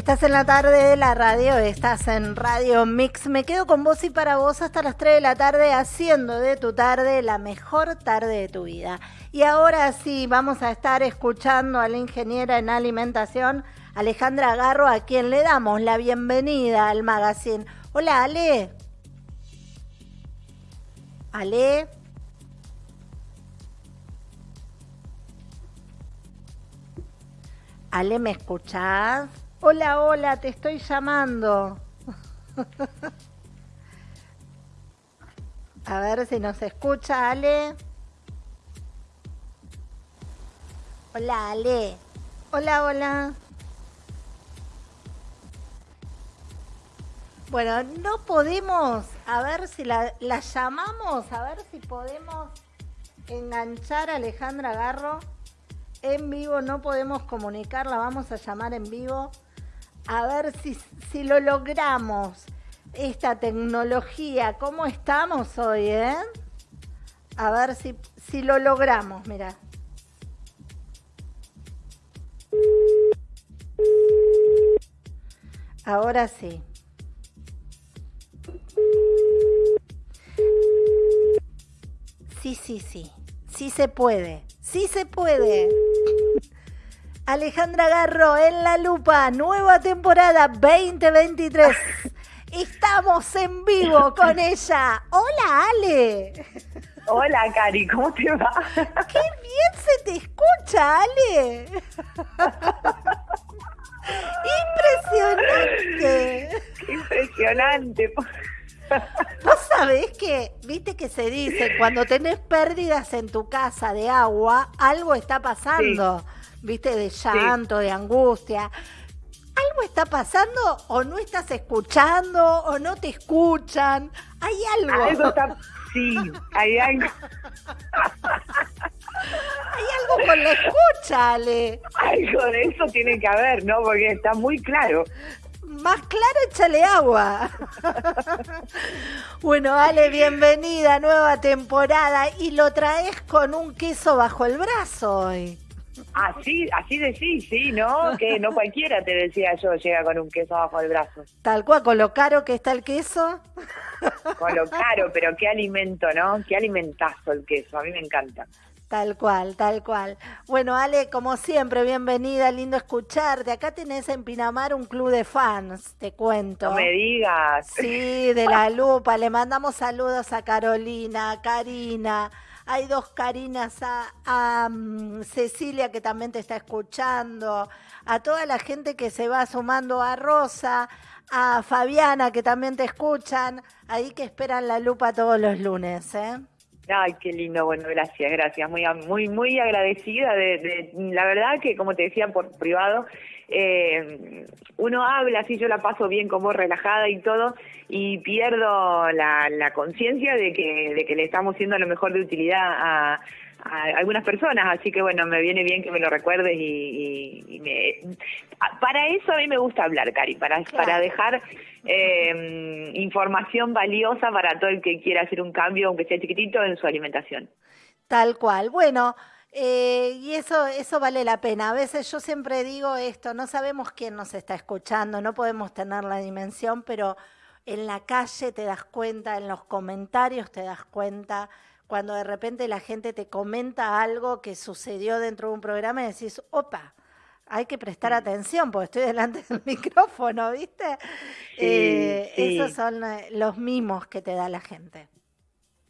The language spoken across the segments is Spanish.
Estás en la tarde de la radio, estás en Radio Mix. Me quedo con vos y para vos hasta las 3 de la tarde haciendo de tu tarde la mejor tarde de tu vida. Y ahora sí, vamos a estar escuchando a la ingeniera en alimentación, Alejandra Garro, a quien le damos la bienvenida al magazine. Hola, Ale. Ale. Ale, ¿me escuchás? Hola, hola, te estoy llamando. A ver si nos escucha, Ale. Hola, Ale. Hola, hola. Bueno, no podemos, a ver si la, la llamamos, a ver si podemos enganchar a Alejandra Garro en vivo, no podemos comunicarla, vamos a llamar en vivo a ver si, si lo logramos. Esta tecnología, ¿cómo estamos hoy, eh? A ver si, si lo logramos, mira. Ahora sí. Sí, sí, sí. Sí se puede. Sí se puede. Alejandra Garro en la lupa, nueva temporada 2023. Estamos en vivo con ella. Hola, Ale. Hola, Cari, ¿cómo te va? Qué bien se te escucha, Ale. Impresionante. Impresionante. Vos sabés que, viste que se dice, cuando tenés pérdidas en tu casa de agua, algo está pasando viste, de llanto, de angustia. ¿Algo está pasando o no estás escuchando o no te escuchan? ¿Hay algo? Algo está... Sí, hay algo. hay algo con la escucha, Ale. Algo de eso tiene que haber, ¿no? Porque está muy claro. Más claro, échale agua. bueno, Ale, bienvenida, nueva temporada. Y lo traes con un queso bajo el brazo hoy. Así, así decís, sí, ¿no? Que no cualquiera, te decía yo, llega con un queso bajo el brazo. Tal cual, con lo caro que está el queso. Con lo caro, pero qué alimento, ¿no? Qué alimentazo el queso, a mí me encanta. Tal cual, tal cual. Bueno, Ale, como siempre, bienvenida, lindo escucharte. Acá tenés en Pinamar un club de fans, te cuento. No me digas. Sí, de la lupa. Le mandamos saludos a Carolina, a Karina, hay dos Carinas, a, mm, Cecilia que también te está escuchando, a toda la gente que se va sumando a Rosa, a Fabiana que también te escuchan, ahí que esperan la lupa todos los lunes, ¿eh? Ay, qué lindo, bueno, gracias, gracias, muy, muy, muy agradecida de, la verdad que como te decía por privado, eh, uno habla, así yo la paso bien como relajada y todo, y pierdo la, conciencia de que, de que le estamos siendo lo mejor de utilidad a, algunas personas, así que bueno, me viene bien que me lo recuerdes y, me... Para eso a mí me gusta hablar, Cari, para, para dejar eh, información valiosa para todo el que quiera hacer un cambio, aunque sea chiquitito, en su alimentación. Tal cual. Bueno, eh, y eso, eso vale la pena. A veces yo siempre digo esto, no sabemos quién nos está escuchando, no podemos tener la dimensión, pero en la calle te das cuenta, en los comentarios te das cuenta, cuando de repente la gente te comenta algo que sucedió dentro de un programa y decís, opa, hay que prestar atención porque estoy delante del micrófono, ¿viste? Eh, esos son eh, los mimos que te da la gente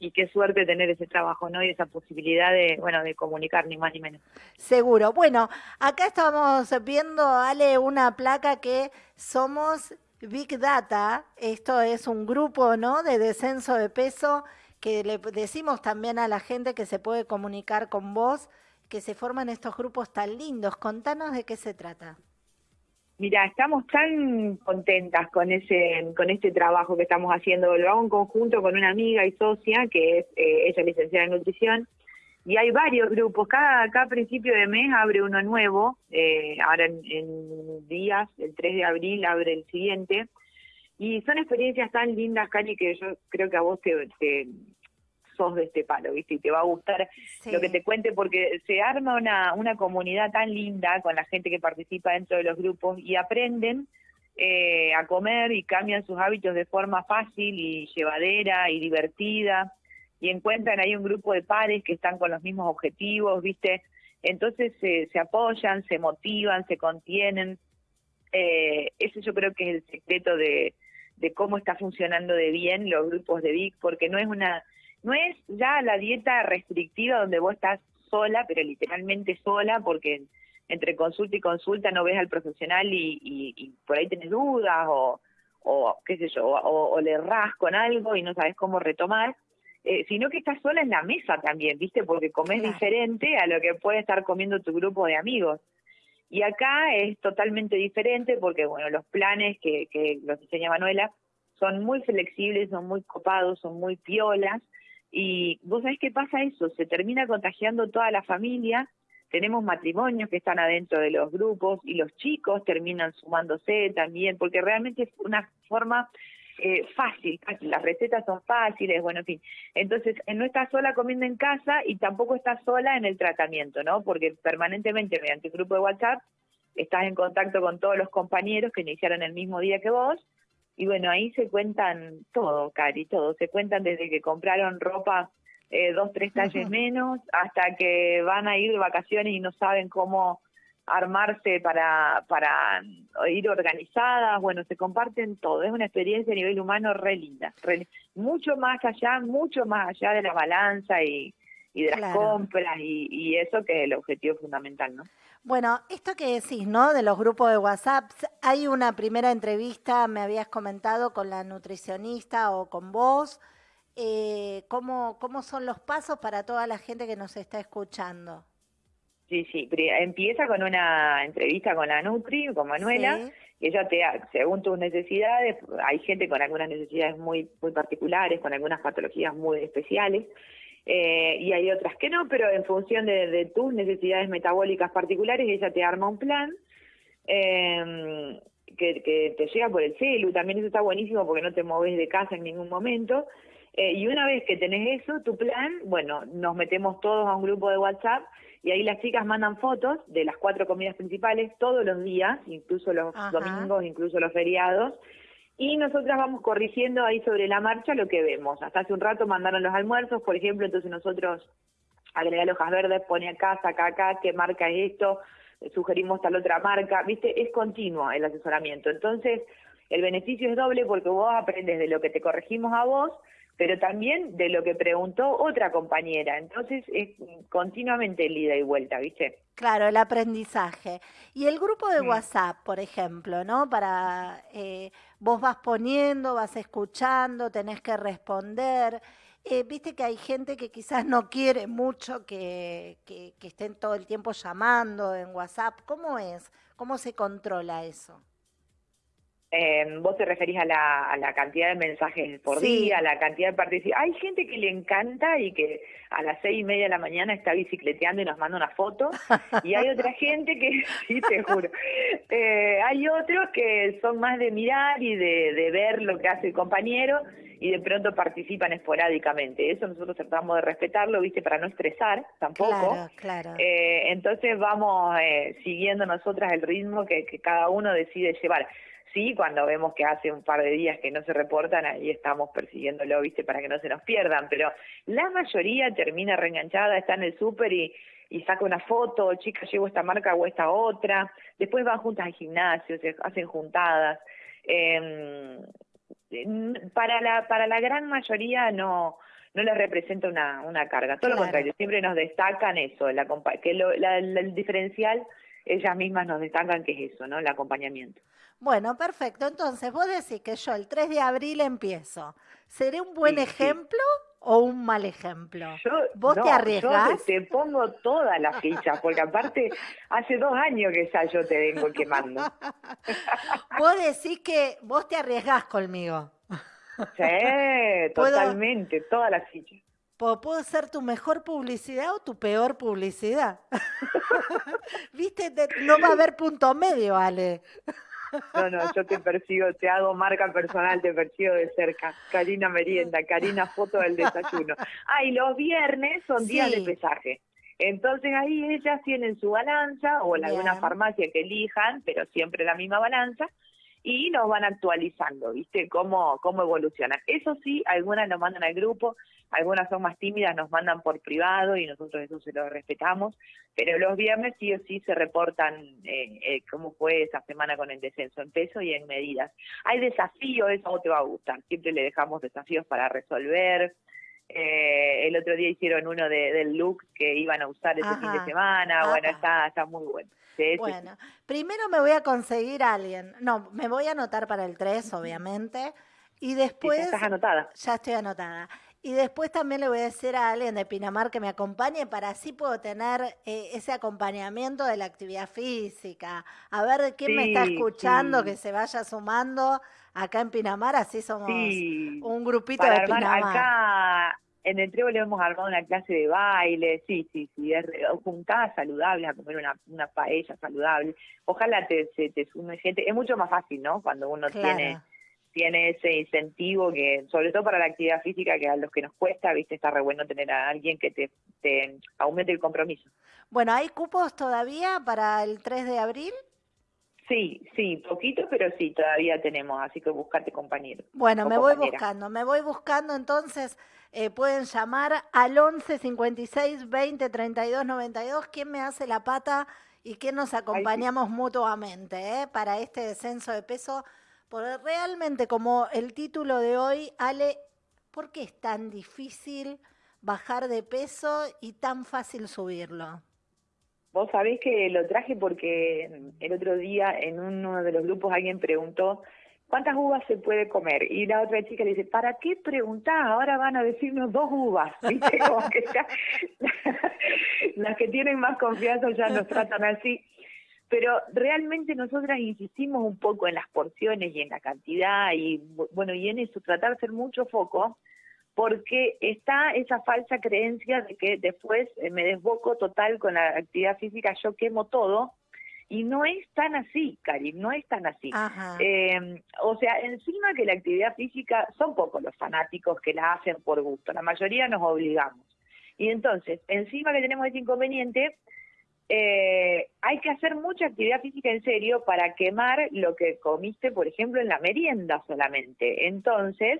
y qué suerte tener ese trabajo, ¿no? Y esa posibilidad de, bueno, de comunicar, ni más ni menos. Seguro. Bueno, acá estamos viendo, Ale, una placa que somos Big Data. Esto es un grupo, ¿no? De descenso de peso que le decimos también a la gente que se puede comunicar con vos, que se forman estos grupos tan lindos. Contanos de qué se trata. Mira, estamos tan contentas con ese, con este trabajo que estamos haciendo. Lo hago en conjunto con una amiga y socia que es eh, ella licenciada en nutrición y hay varios grupos. Cada, cada principio de mes abre uno nuevo. Eh, ahora en, días, el 3 de abril abre el siguiente. Y son experiencias tan lindas, Cali, que yo creo que a vos te, de este palo, ¿viste? Y te va a gustar lo que te cuente porque se arma una, una comunidad tan linda con la gente que participa dentro de los grupos y aprenden eh, a comer y cambian sus hábitos de forma fácil y llevadera y divertida y encuentran ahí un grupo de pares que están con los mismos objetivos, ¿viste? Entonces se apoyan, se motivan, se contienen. Eh, ese yo creo que es el secreto de, de cómo está funcionando de bien los grupos de VIC, porque no es una, no es ya la dieta restrictiva donde vos estás sola, pero literalmente sola, porque entre consulta y consulta no ves al profesional y, por ahí tenés dudas o, o qué sé yo, o, le ras con algo y no sabes cómo retomar, eh, sino que estás sola en la mesa también, ¿viste? Porque comes diferente a lo que puede estar comiendo tu grupo de amigos. Y acá es totalmente diferente porque, bueno, los planes que, que los diseña Manuela son muy flexibles, son muy copados, son muy piolas. Y vos sabés qué pasa eso, se termina contagiando toda la familia, tenemos matrimonios que están adentro de los grupos y los chicos terminan sumándose también, porque realmente es una forma eh, fácil, las recetas son fáciles, bueno, en fin. Entonces, no estás sola comiendo en casa y tampoco estás sola en el tratamiento, ¿no? Porque permanentemente, mediante el grupo de WhatsApp, estás en contacto con todos los compañeros que iniciaron el mismo día que vos. Y bueno, ahí se cuentan todo, Cari, todo. Se cuentan desde que compraron ropa eh, dos, tres talles menos, hasta que van a ir de vacaciones y no saben cómo armarse para, para ir organizadas, bueno, se comparten todo, es una experiencia a nivel humano re linda, mucho más allá, mucho más allá de la balanza y, y de las compras y, y, eso que es el objetivo fundamental, ¿no? Bueno, esto que decís, ¿no? De los grupos de WhatsApp, hay una primera entrevista, me habías comentado, con la nutricionista o con vos. Eh, ¿cómo, ¿Cómo son los pasos para toda la gente que nos está escuchando? Sí, sí, empieza con una entrevista con la Nutri, con Manuela, y ella te, según tus necesidades, hay gente con algunas necesidades muy, muy particulares, con algunas patologías muy especiales, eh, y hay otras que no, pero en función de, tus necesidades metabólicas particulares, ella te arma un plan eh, que, que, te llega por el celu, también eso está buenísimo porque no te mueves de casa en ningún momento, eh, y una vez que tenés eso, tu plan, bueno, nos metemos todos a un grupo de WhatsApp y ahí las chicas mandan fotos de las cuatro comidas principales todos los días, incluso los domingos, incluso los feriados, y nosotras vamos corrigiendo ahí sobre la marcha lo que vemos. Hasta hace un rato mandaron los almuerzos, por ejemplo, entonces nosotros agregar hojas verdes, pone acá, saca acá, qué marca es esto, sugerimos tal otra marca, viste, es continuo el asesoramiento. Entonces, el beneficio es doble porque vos aprendes de lo que te corregimos a vos, pero también de lo que preguntó otra compañera. Entonces es continuamente el ida y vuelta, ¿viste? Claro, el aprendizaje. Y el grupo de WhatsApp, por ejemplo, ¿no? Para eh, vos vas poniendo, vas escuchando, tenés que responder. Eh, viste que hay gente que quizás no quiere mucho que, que, que estén todo el tiempo llamando en WhatsApp. ¿Cómo es? ¿Cómo se controla eso? Eh, vos te referís a la, a la cantidad de mensajes por día, a la cantidad de participación. Hay gente que le encanta y que a las seis y media de la mañana está bicicleteando y nos manda una foto. Y hay otra gente que, sí, te juro. Eh, hay otros que son más de mirar y de, de ver lo que hace el compañero y de pronto participan esporádicamente. Eso nosotros tratamos de respetarlo, ¿viste? Para no estresar tampoco. Claro, claro. Eh, entonces vamos eh, siguiendo nosotras el ritmo que, que cada uno decide llevar. Sí, cuando vemos que hace un par de días que no se reportan, ahí estamos persiguiéndolo, viste, para que no se nos pierdan, pero la mayoría termina reenganchada, está en el súper y, y saca una foto, chica, llevo esta marca o esta otra, después van juntas al gimnasio, se hacen juntadas. Eh, para la para la gran mayoría no no les representa una, una carga, todo lo contrario, siempre nos destacan eso, la, que lo, la, el diferencial ellas mismas nos destacan que es eso, ¿no? El acompañamiento. Bueno, perfecto. Entonces, vos decís que yo el 3 de abril empiezo. ¿Seré un buen ejemplo o un mal ejemplo? ¿Vos te arriesgás? Yo te, pongo toda la ficha, porque aparte hace dos años que ya yo te vengo quemando. vos decís que vos te arriesgás conmigo. Sí, totalmente, toda la ficha. Puedo ser tu mejor publicidad o tu peor publicidad. Viste, no va a haber punto medio, Ale. No, no, yo te persigo, te hago marca personal, te persigo de cerca. Karina Merienda, Karina Foto del Desayuno. Ah, y los viernes son días de pesaje. Entonces ahí ellas tienen su balanza o en alguna farmacia que elijan, pero siempre la misma balanza, y nos van actualizando, ¿viste? Cómo, cómo evolucionan. Eso sí, algunas nos mandan al grupo, algunas son más tímidas, nos mandan por privado y nosotros eso se lo respetamos, pero los viernes sí o sí se reportan eh, eh, cómo fue esa semana con el descenso en peso y en medidas. Hay desafíos, eso te va a gustar, siempre le dejamos desafíos para resolver. Eh, el otro día hicieron uno de, del look que iban a usar ese fin de semana, bueno, está, está muy bueno. bueno, primero me voy a conseguir a alguien, no, me voy a anotar para el 3, obviamente, y después... ya estás anotada. Ya estoy anotada. Y después también le voy a decir a alguien de Pinamar que me acompañe para así puedo tener eh, ese acompañamiento de la actividad física. A ver quién me está escuchando que se vaya sumando acá en Pinamar, así somos un grupito de Pinamar. Acá en el Trevo le hemos armado una clase de baile, sí, sí, sí, es juntada saludable, a comer una, una paella saludable. Ojalá te, se te sume gente, es mucho más fácil, ¿no? Cuando uno tiene tiene ese incentivo que, sobre todo para la actividad física, que a los que nos cuesta, viste, está re bueno tener a alguien que te, te aumente el compromiso. Bueno, ¿hay cupos todavía para el 3 de abril? Sí, sí, poquito, pero sí, todavía tenemos, así que buscate compañero. Bueno, me voy buscando, me voy buscando, entonces eh, pueden llamar al 11 56 20 32 92. ¿Quién me hace la pata y quién nos acompañamos mutuamente eh, para este descenso de peso? Porque realmente, como el título de hoy, Ale, ¿por qué es tan difícil bajar de peso y tan fácil subirlo? Vos sabés que lo traje porque el otro día en uno de los grupos alguien preguntó ¿cuántas uvas se puede comer? Y la otra chica le dice, ¿para qué preguntar? Ahora van a decirnos dos uvas. ¿Viste? Como que ya, las que tienen más confianza ya nos tratan así pero realmente nosotras insistimos un poco en las porciones y en la cantidad y bueno, y en eso tratar de hacer mucho foco porque está esa falsa creencia de que después eh, me desboco total con la actividad física, yo quemo todo y no es tan así, Karim, no es tan así. Eh, o sea, encima que la actividad física, son pocos los fanáticos que la hacen por gusto, la mayoría nos obligamos. Y entonces, encima que tenemos ese inconveniente, eh, hay que hacer mucha actividad física en serio para quemar lo que comiste, por ejemplo, en la merienda solamente. Entonces,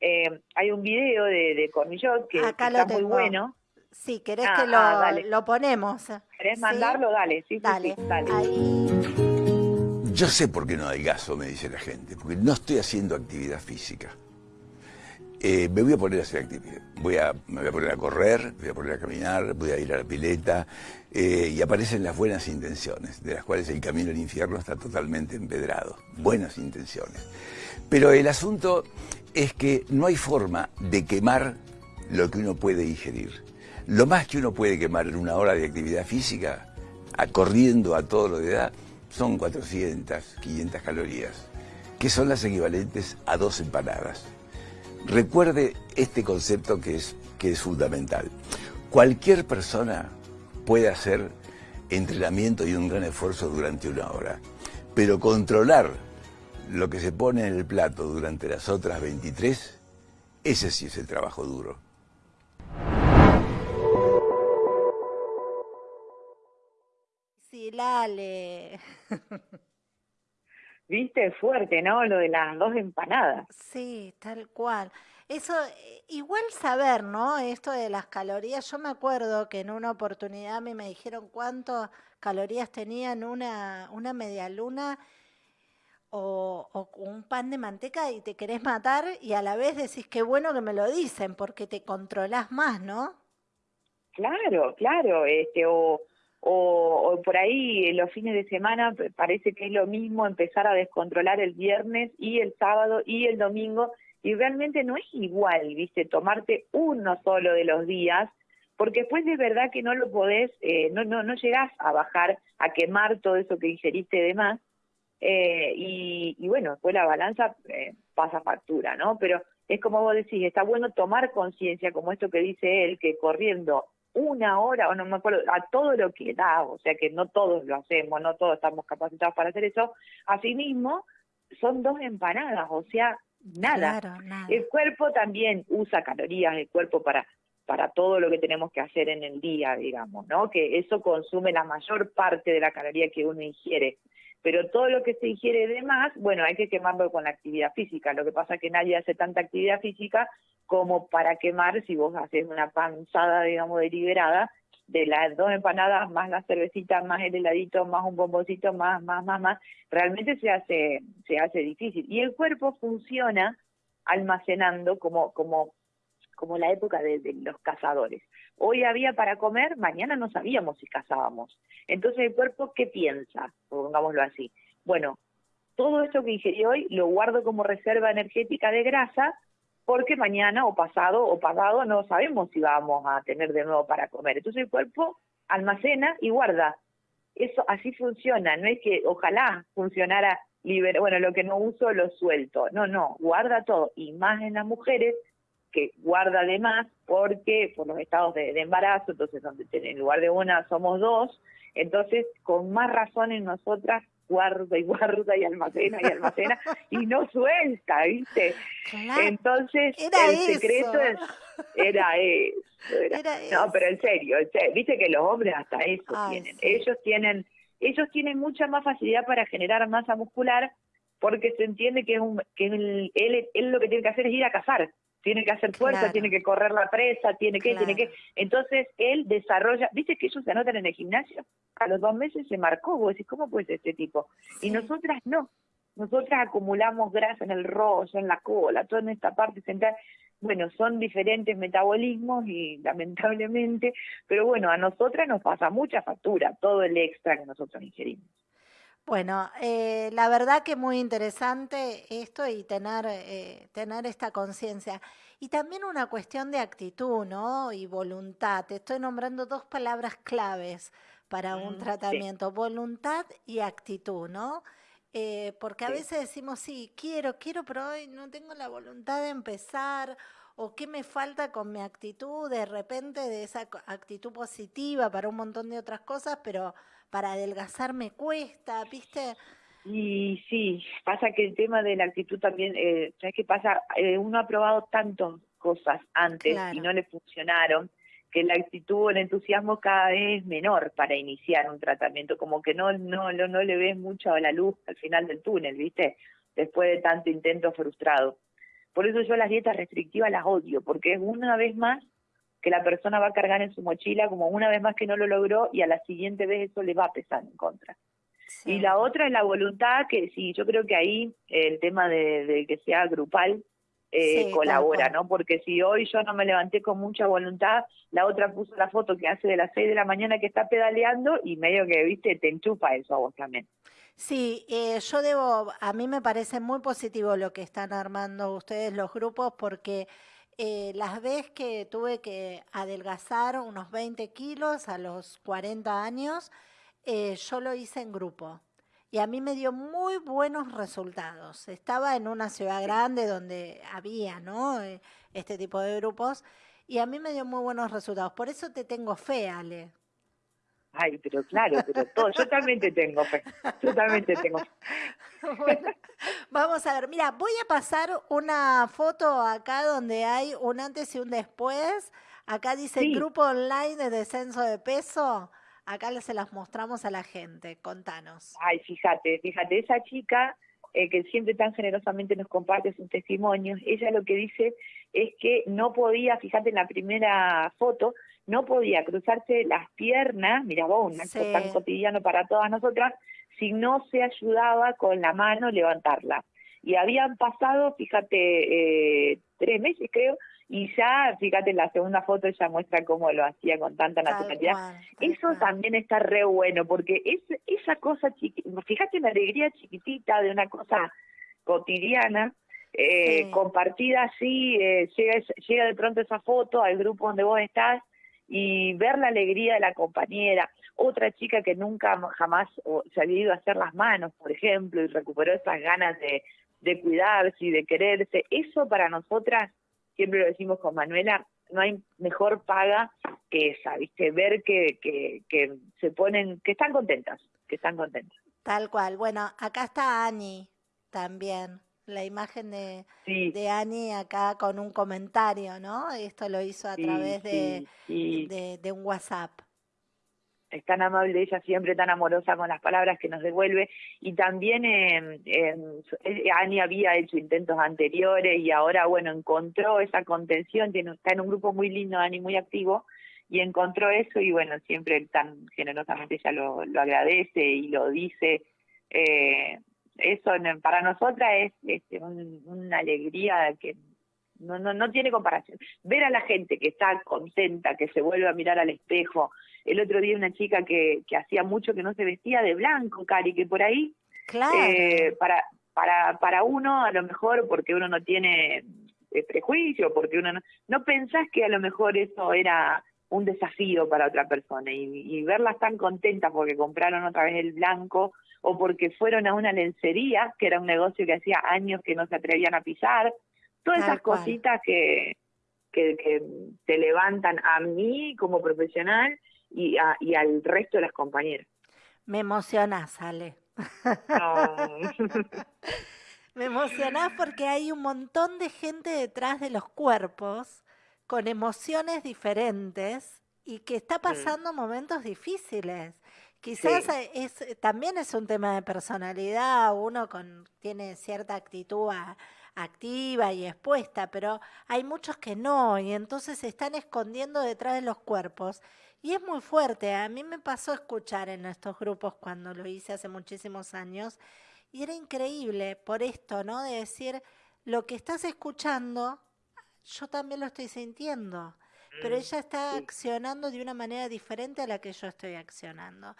eh, hay un video de, de Cornillot que, está muy bueno. Sí, ¿querés ah, que ah, lo, lo, ponemos? ¿Querés mandarlo? Dale, sí, dale. dale. Yo sé por qué no hay gaso, me dice la gente, porque no estoy haciendo actividad física. Eh, me voy a poner a hacer actividad. Voy a, me voy a poner a correr, voy a poner a caminar, voy a ir a la pileta, eh, y aparecen las buenas intenciones, de las cuales el camino al infierno está totalmente empedrado. Buenas intenciones. Pero el asunto es que no hay forma de quemar lo que uno puede ingerir. Lo más que uno puede quemar en una hora de actividad física, corriendo a todo lo de edad, son 400, 500 calorías, que son las equivalentes a dos empanadas. Recuerde este concepto que es, que es fundamental. Cualquier persona puede hacer entrenamiento y un gran esfuerzo durante una hora, pero controlar lo que se pone en el plato durante las otras 23, ese sí es el trabajo duro. Sí, Lale. Viste, fuerte, ¿no? Lo de las dos empanadas. Sí, tal cual. Eso, eh, igual saber, ¿no? Esto de las calorías. Yo me acuerdo que en una oportunidad a mí me dijeron cuántas calorías tenían una, una media luna o, o, un pan de manteca y te querés matar y a la vez decís qué bueno que me lo dicen porque te controlás más, ¿no? Claro, claro, este, o o, por ahí los fines de semana parece que es lo mismo empezar a descontrolar el viernes y el sábado y el domingo y realmente no es igual, viste, tomarte uno solo de los días porque después de verdad que no lo podés, eh, no, no, no llegás a bajar, a quemar todo eso que ingeriste de más, eh, y, y, bueno, después la balanza eh, pasa factura, ¿no? Pero es como vos decís, está bueno tomar conciencia, como esto que dice él, que corriendo una hora, o no me acuerdo, a todo lo que da, o sea que no todos lo hacemos, no todos estamos capacitados para hacer eso, asimismo son dos empanadas, o sea, nada. El cuerpo también usa calorías, el cuerpo para para todo lo que tenemos que hacer en el día, digamos, ¿no? Que eso consume la mayor parte de la caloría que uno ingiere. Pero todo lo que se ingiere de más, bueno, hay que quemarlo con la actividad física. Lo que pasa es que nadie hace tanta actividad física como para quemar si vos haces una panzada, digamos, deliberada de las dos empanadas, más la cervecita, más el heladito, más un bomboncito, más, más, más, más, realmente se hace, se hace difícil. Y el cuerpo funciona almacenando como, como, como la época de, los cazadores. Hoy había para comer, mañana no sabíamos si cazábamos. Entonces el cuerpo, ¿qué piensa? Pongámoslo así. Bueno, todo esto que ingerí hoy lo guardo como reserva energética de grasa porque mañana o pasado o pasado no sabemos si vamos a tener de nuevo para comer. Entonces el cuerpo almacena y guarda. Eso así funciona, no es que ojalá funcionara bueno, lo que no uso lo suelto. No, no, guarda todo y más en las mujeres que guarda de más porque por los estados de, embarazo, entonces donde en lugar de una somos dos, entonces con más razón en nosotras guarda y guarda y almacena y almacena y no suelta, ¿viste? Entonces, el secreto era eso. no, pero en serio, viste que los hombres hasta eso tienen. Ellos tienen ellos tienen mucha más facilidad para generar masa muscular porque se entiende que, es un, que él, él, lo que tiene que hacer es ir a cazar tiene que hacer fuerza, tiene que correr la presa, tiene que, tiene que. Entonces él desarrolla, viste que ellos se anotan en el gimnasio, a los dos meses se marcó, vos decís, ¿cómo puede ser este tipo? Y nosotras no, nosotras acumulamos grasa en el rostro, en la cola, toda en esta parte central. Bueno, son diferentes metabolismos y lamentablemente, pero bueno, a nosotras nos pasa mucha factura, todo el extra que nosotros ingerimos. Bueno, eh, la verdad que muy interesante esto y tener, eh, tener esta conciencia. Y también una cuestión de actitud, ¿no? Y voluntad. Te estoy nombrando dos palabras claves para un mm, tratamiento, voluntad y actitud, ¿no? Eh, porque a veces decimos, sí, quiero, quiero, pero hoy no tengo la voluntad de empezar, o qué me falta con mi actitud, de repente de esa actitud positiva para un montón de otras cosas, pero para adelgazar me cuesta, ¿viste? Y sí, pasa que el tema de la actitud también, eh, ¿sabes qué pasa? Eh, uno ha probado tantas cosas antes y no le funcionaron, que la actitud, el entusiasmo cada vez es menor para iniciar un tratamiento, como que no, no, no, no le ves mucho a la luz al final del túnel, ¿viste? Después de tanto intento frustrado. Por eso yo las dietas restrictivas las odio, porque es una vez más que la persona va a cargar en su mochila como una vez más que no lo logró y a la siguiente vez eso le va a pesar en contra. Y la otra es la voluntad, que sí, yo creo que ahí el tema de, que sea grupal eh, colabora, ¿no? Porque si hoy yo no me levanté con mucha voluntad, la otra puso la foto que hace de las 6 de la mañana que está pedaleando y medio que, viste, te enchufa eso a vos también. Sí, eh, yo debo, a mí me parece muy positivo lo que están armando ustedes los grupos porque eh, las veces que tuve que adelgazar unos 20 kilos a los 40 años, eh, yo lo hice en grupo. Y a mí me dio muy buenos resultados. Estaba en una ciudad grande donde había ¿no? Eh, este tipo de grupos y a mí me dio muy buenos resultados. Por eso te tengo fe, Ale. Ay, pero claro, pero todo, yo también te tengo fe, yo también te tengo fe. vamos a ver, mira, voy a pasar una foto acá donde hay un antes y un después. Acá dice grupo online de descenso de peso. Acá se las mostramos a la gente. Contanos. Ay, fíjate, fíjate, esa chica eh, que siempre tan generosamente nos comparte sus testimonios, ella lo que dice es que no podía, fíjate en la primera foto, no podía cruzarse las piernas, mira vos, un acto tan cotidiano para todas nosotras, si no se ayudaba con la mano levantarla. Y habían pasado, fíjate, eh, tres meses creo, y ya, fíjate, en la segunda foto ella muestra cómo lo hacía con tanta naturalidad. Eso también está re bueno, porque es esa cosa, fíjate la alegría chiquitita de una cosa cotidiana, eh, compartida así, eh, llega, llega de pronto esa foto al grupo donde vos estás y ver la alegría de la compañera, otra chica que nunca jamás se había ido a hacer las manos, por ejemplo, y recuperó esas ganas de, de cuidarse y de quererse, eso para nosotras, siempre lo decimos con Manuela, no hay mejor paga que esa, ¿viste? Ver que, que, que se ponen, que están contentas, que están contentas. Tal cual. Bueno, acá está Ani también la imagen de, de Ani acá con un comentario, ¿no? Esto lo hizo a través de, de, un WhatsApp. es tan amable ella, siempre tan amorosa con las palabras que nos devuelve. Y también eh, eh, Ani había hecho intentos anteriores y ahora, bueno, encontró esa contención, tiene, está en un grupo muy lindo, Ani, muy activo, y encontró eso y bueno, siempre tan generosamente ella lo, lo agradece y lo dice. Eh, eso para nosotras es, es una alegría que no, no, no tiene comparación. Ver a la gente que está contenta, que se vuelve a mirar al espejo. El otro día una chica que, que hacía mucho que no se vestía de blanco, Cari, que por ahí, claro. eh, para, para, para uno, a lo mejor, porque uno no tiene eh, prejuicio, porque uno no, no pensás que a lo mejor eso era un desafío para otra persona y, y verlas tan contentas porque compraron otra vez el blanco o porque fueron a una lencería, que era un negocio que hacía años que no se atrevían a pisar, Todas esas cositas que, que, que, te levantan a mí como profesional y, a, y al resto de las compañeras. Me emocionás, Ale. Me emocionás porque hay un montón de gente detrás de los cuerpos con emociones diferentes y que está mm. pasando momentos difíciles. Quizás es, también es un tema de personalidad, uno con, tiene cierta actitud activa y expuesta, pero hay muchos que no y entonces se están escondiendo detrás de los cuerpos. Y es muy fuerte, a mí me pasó escuchar en estos grupos cuando lo hice hace muchísimos años y era increíble por esto, ¿no? De decir, lo que estás escuchando, yo también lo estoy sintiendo, pero mm, ella está accionando de una manera diferente a la que yo estoy accionando.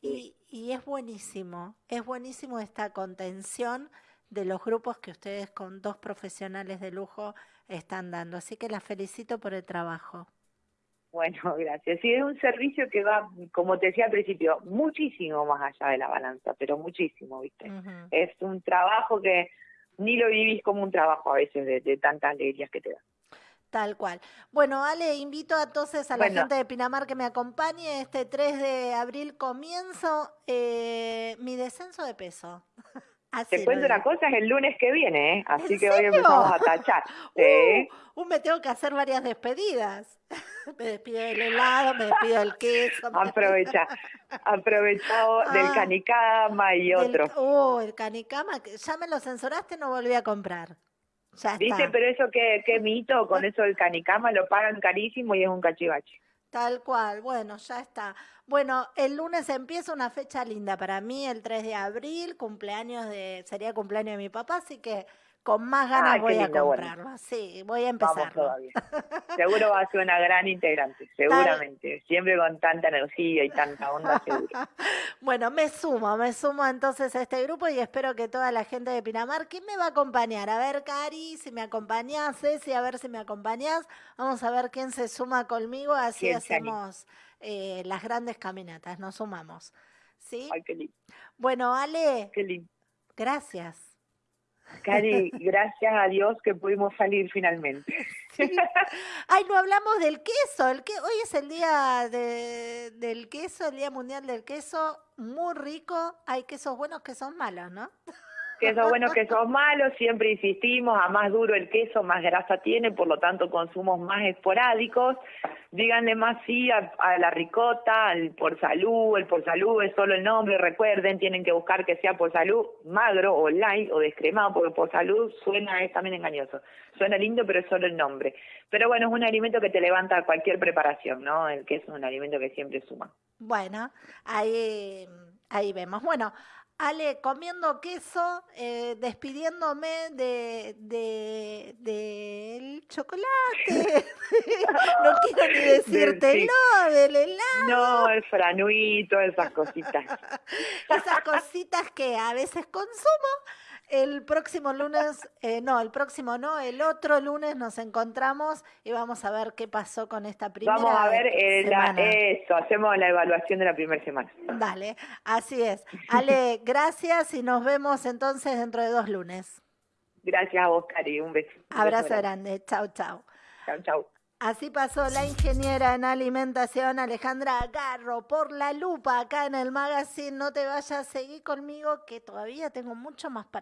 Y, y es buenísimo, es buenísimo esta contención de los grupos que ustedes con dos profesionales de lujo están dando. Así que las felicito por el trabajo. Bueno, gracias. Sí, es un servicio que va, como te decía al principio, muchísimo más allá de la balanza, pero muchísimo, ¿viste? Es un trabajo que ni lo vivís como un trabajo a veces de, de tantas alegrías que te da. Tal cual. Bueno, Ale, invito entonces a la gente de Pinamar que me acompañe. Este 3 de abril comienzo eh, mi descenso de peso. Te cuento una cosa, es el lunes que viene, ¿eh? así que hoy empezamos a tachar. Uh, me tengo que hacer varias despedidas. me despido del helado, me despido del queso. Aprovecha, aprovechado del ah, canicama y otro. Uh, el canicama, ya me lo censuraste, no volví a comprar. Ya Dice, pero eso qué, qué mito, con eso el canicama lo pagan carísimo y es un cachivache. Tal cual, bueno, ya está. Bueno, el lunes empieza una fecha linda para mí, el 3 de abril, cumpleaños de, sería cumpleaños de mi papá, así que con más ganas voy a comprarlo. Sí, voy a empezar. Seguro va a ser una gran integrante, seguramente. Siempre con tanta energía y tanta onda, seguro. bueno, me sumo, me sumo entonces a este grupo y espero que toda la gente de Pinamar, ¿quién me va a acompañar? A ver, Cari, si me acompañás, Ceci, a ver si me acompañás. Vamos a ver quién se suma conmigo, así hacemos eh, las grandes caminatas, nos sumamos. ¿Sí? Ay, qué lindo. Bueno, Ale. Qué lindo. Gracias. Cari, gracias a Dios que pudimos salir finalmente. Ay, no hablamos del queso. El que hoy es el día de, del queso, el día mundial del queso, muy rico. Hay quesos buenos, que son malos, ¿no? Quesos buenos, quesos malos. Siempre insistimos, a más duro el queso, más grasa tiene, por lo tanto consumos más esporádicos díganle más sí a, la ricota, al por salud, el por salud es solo el nombre, recuerden, tienen que buscar que sea por salud magro o light o descremado, porque por salud suena, es también engañoso, suena lindo pero es solo el nombre. Pero bueno, es un alimento que te levanta cualquier preparación, ¿no? El que es un alimento que siempre suma. Bueno, ahí, ahí vemos. Bueno, Ale, comiendo queso, eh, despidiéndome de, de, del chocolate. no quiero ni decirte no, del helado. No, el franuito, esas cositas. esas cositas que a veces consumo el próximo lunes, eh, no, el próximo no, el otro lunes nos encontramos y vamos a ver qué pasó con esta primera Vamos a ver eh, eso, hacemos la evaluación de la primera semana. Dale, así es. Ale, gracias y nos vemos entonces dentro de dos lunes. Gracias a vos, Cari, un beso. Abrazo grande, chao, chao. Chao, chao. Así pasó la ingeniera en alimentación Alejandra Garro por la lupa acá en el magazine. No te vayas, a seguir conmigo que todavía tengo mucho más para